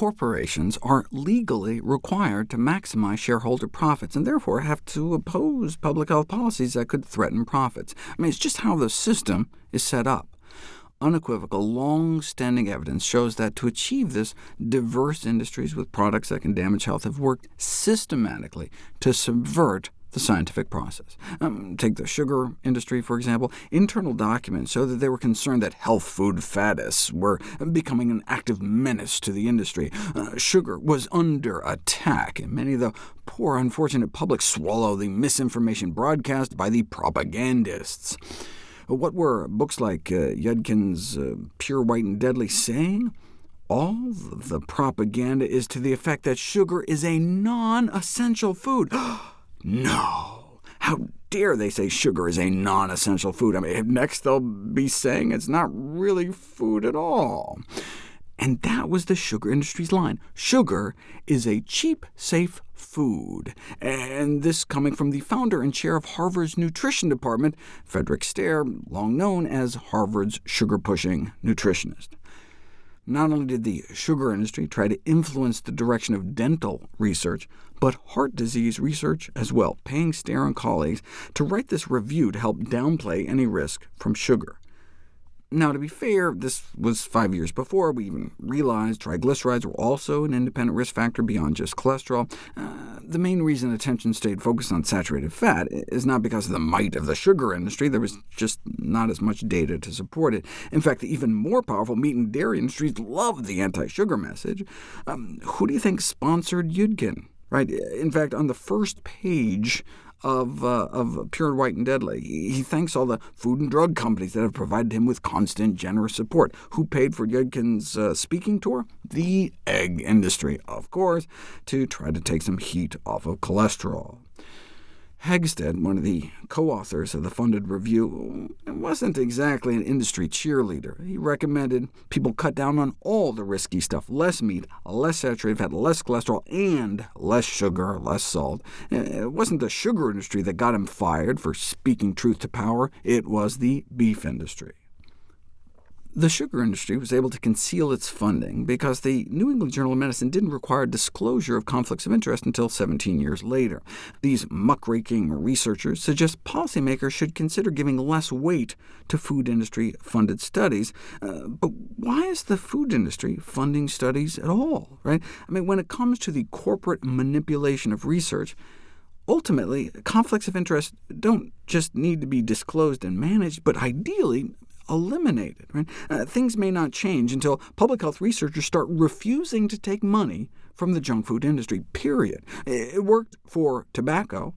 corporations are legally required to maximize shareholder profits, and therefore have to oppose public health policies that could threaten profits. I mean, it's just how the system is set up. Unequivocal, long-standing evidence shows that to achieve this, diverse industries with products that can damage health have worked systematically to subvert the scientific process. Um, take the sugar industry, for example. Internal documents show that they were concerned that health food faddists were becoming an active menace to the industry. Uh, sugar was under attack, and many of the poor, unfortunate public swallow the misinformation broadcast by the propagandists. What were books like uh, Yudkin's uh, Pure, White, and Deadly saying? All the propaganda is to the effect that sugar is a non-essential food. No! How dare they say sugar is a non-essential food? I mean, next they'll be saying it's not really food at all. And that was the sugar industry's line. Sugar is a cheap, safe food. And this coming from the founder and chair of Harvard's nutrition department, Frederick Stare, long known as Harvard's sugar-pushing nutritionist. Not only did the sugar industry try to influence the direction of dental research, but heart disease research as well, paying Stare and colleagues to write this review to help downplay any risk from sugar. Now, to be fair, this was five years before we even realized triglycerides were also an independent risk factor beyond just cholesterol. Uh, the main reason attention stayed focused on saturated fat is not because of the might of the sugar industry. There was just not as much data to support it. In fact, the even more powerful meat and dairy industries loved the anti-sugar message. Um, who do you think sponsored Yudkin? Right? In fact, on the first page of, uh, of Pure White and Deadly. He thanks all the food and drug companies that have provided him with constant, generous support. Who paid for Yudkin's uh, speaking tour? The egg industry, of course, to try to take some heat off of cholesterol. Hegsted, one of the co-authors of the funded review, wasn't exactly an industry cheerleader. He recommended people cut down on all the risky stuff, less meat, less saturated fat, less cholesterol, and less sugar, less salt. It wasn't the sugar industry that got him fired for speaking truth to power, it was the beef industry. The sugar industry was able to conceal its funding because the New England Journal of Medicine didn't require disclosure of conflicts of interest until 17 years later. These muckraking researchers suggest policymakers should consider giving less weight to food industry-funded studies. Uh, but why is the food industry funding studies at all? Right? I mean, when it comes to the corporate manipulation of research, Ultimately, conflicts of interest don't just need to be disclosed and managed, but ideally eliminated. Right? Uh, things may not change until public health researchers start refusing to take money from the junk food industry, period. It worked for tobacco.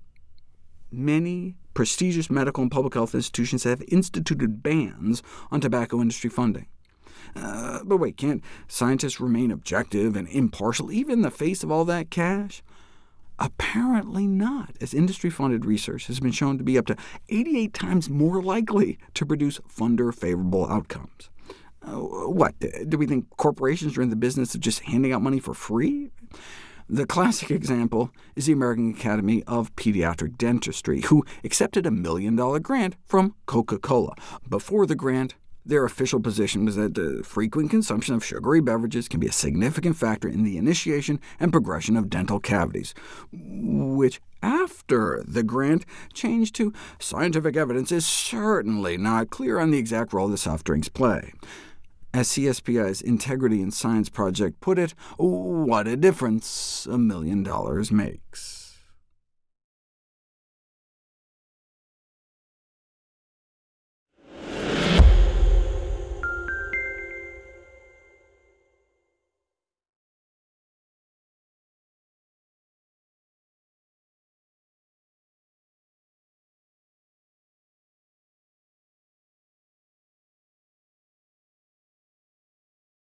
Many prestigious medical and public health institutions have instituted bans on tobacco industry funding. Uh, but wait, can't scientists remain objective and impartial, even in the face of all that cash? Apparently not, as industry-funded research has been shown to be up to 88 times more likely to produce funder-favorable outcomes. Uh, what, do we think corporations are in the business of just handing out money for free? The classic example is the American Academy of Pediatric Dentistry, who accepted a million-dollar grant from Coca-Cola. Before the grant, their official position was that the frequent consumption of sugary beverages can be a significant factor in the initiation and progression of dental cavities, which after the grant changed to scientific evidence is certainly not clear on the exact role the soft drinks play. As CSPI's Integrity in Science project put it, what a difference a million dollars makes.